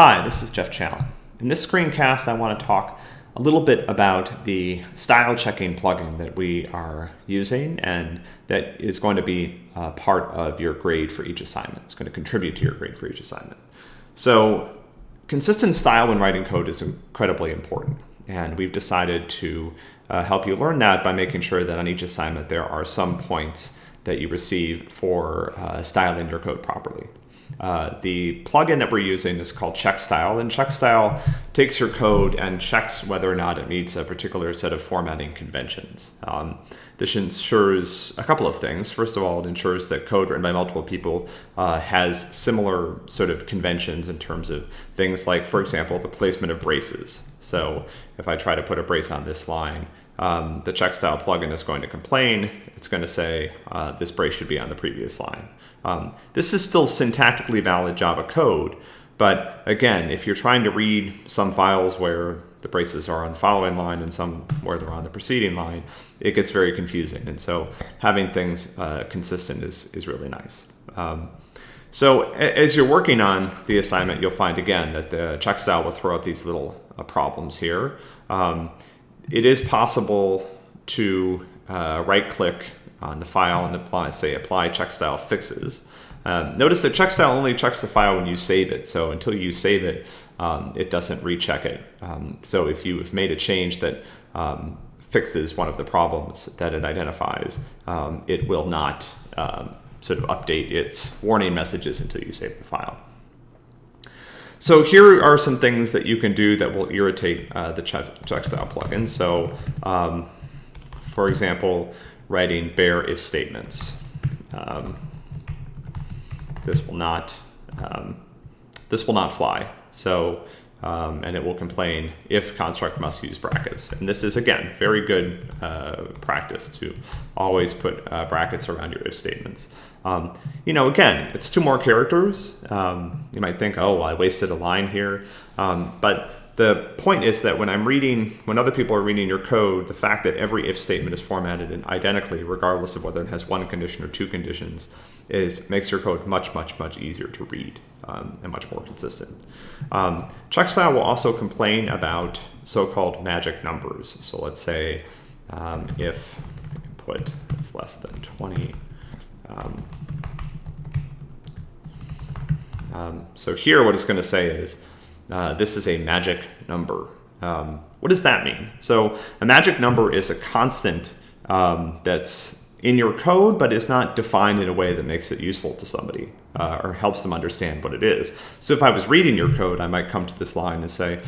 Hi, this is Jeff Challen. In this screencast, I want to talk a little bit about the style checking plugin that we are using and that is going to be uh, part of your grade for each assignment. It's going to contribute to your grade for each assignment. So consistent style when writing code is incredibly important. And we've decided to uh, help you learn that by making sure that on each assignment there are some points that you receive for uh, styling your code properly. Uh, the plugin that we're using is called CheckStyle, and CheckStyle takes your code and checks whether or not it meets a particular set of formatting conventions. Um, this ensures a couple of things. First of all, it ensures that code written by multiple people uh, has similar sort of conventions in terms of things like, for example, the placement of braces. So if I try to put a brace on this line, um, the CheckStyle plugin is going to complain. It's going to say uh, this brace should be on the previous line. Um, this is still syntactically valid Java code, but again, if you're trying to read some files where the braces are on the following line and some where they're on the preceding line, it gets very confusing. And so having things uh, consistent is, is really nice. Um, so as you're working on the assignment, you'll find again that the CheckStyle will throw up these little uh, problems here. Um, it is possible to uh, right click on the file and apply, say, apply CheckStyle fixes. Um, notice that CheckStyle only checks the file when you save it. So until you save it, um, it doesn't recheck it. Um, so if you have made a change that um, fixes one of the problems that it identifies, um, it will not um, sort of update its warning messages until you save the file. So here are some things that you can do that will irritate uh, the CheckStyle plugin. So for example, writing bare if statements. Um, this will not um, this will not fly. So um, and it will complain if construct must use brackets. And this is again very good uh, practice to always put uh, brackets around your if statements. Um, you know, again, it's two more characters. Um, you might think, oh, well, I wasted a line here, um, but the point is that when I'm reading, when other people are reading your code, the fact that every if statement is formatted in identically, regardless of whether it has one condition or two conditions, is makes your code much, much, much easier to read um, and much more consistent. Um, CheckStyle will also complain about so-called magic numbers. So let's say um, if input is less than 20, um, um, so here what it's going to say is uh, this is a magic number. Um, what does that mean? So a magic number is a constant um, that's in your code, but is not defined in a way that makes it useful to somebody uh, or helps them understand what it is. So if I was reading your code, I might come to this line and say,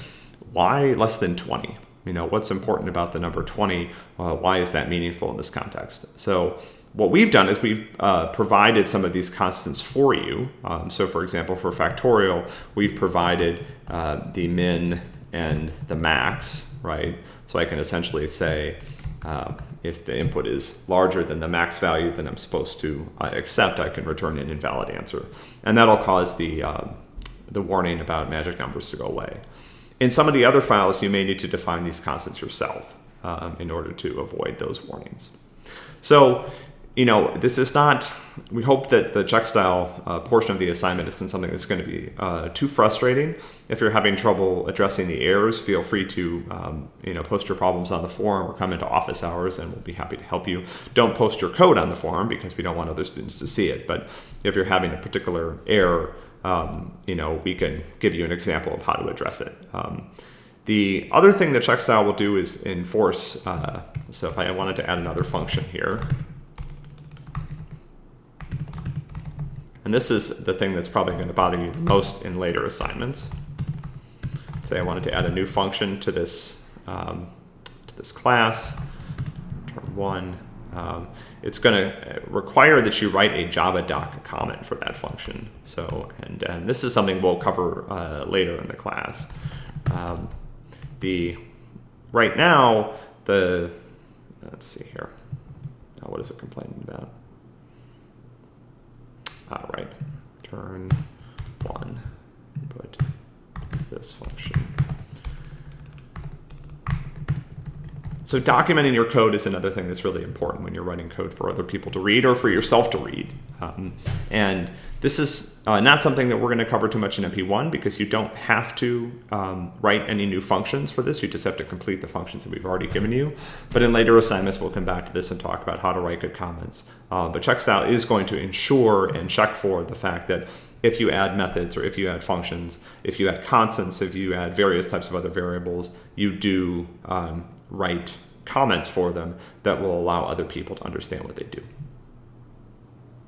why less than 20? You know, what's important about the number 20? Uh, why is that meaningful in this context? So what we've done is we've uh, provided some of these constants for you. Um, so for example, for factorial, we've provided uh, the min and the max, right? So I can essentially say, uh, if the input is larger than the max value that I'm supposed to uh, accept, I can return an invalid answer. And that'll cause the, um, the warning about magic numbers to go away. In some of the other files, you may need to define these constants yourself um, in order to avoid those warnings. So you know, this is not, we hope that the CheckStyle uh, portion of the assignment isn't something that's going to be uh, too frustrating. If you're having trouble addressing the errors, feel free to, um, you know, post your problems on the forum or come into office hours and we'll be happy to help you. Don't post your code on the forum because we don't want other students to see it. But if you're having a particular error, um, you know, we can give you an example of how to address it. Um, the other thing that CheckStyle will do is enforce, uh, so if I wanted to add another function here, And this is the thing that's probably going to bother you the most in later assignments. Say I wanted to add a new function to this, um, to this class, term one. Um, it's going to require that you write a Java doc comment for that function. So, and, and this is something we'll cover uh, later in the class. Um, the right now, the let's see here. Now, what is it complaining about? Ah, right. Turn one, put this function. So documenting your code is another thing that's really important when you're writing code for other people to read or for yourself to read. Um, and this is uh, not something that we're going to cover too much in MP1 because you don't have to um, write any new functions for this. You just have to complete the functions that we've already given you. But in later assignments, we'll come back to this and talk about how to write good comments. Uh, but check style is going to ensure and check for the fact that if you add methods or if you add functions, if you add constants, if you add various types of other variables, you do um, write comments for them that will allow other people to understand what they do.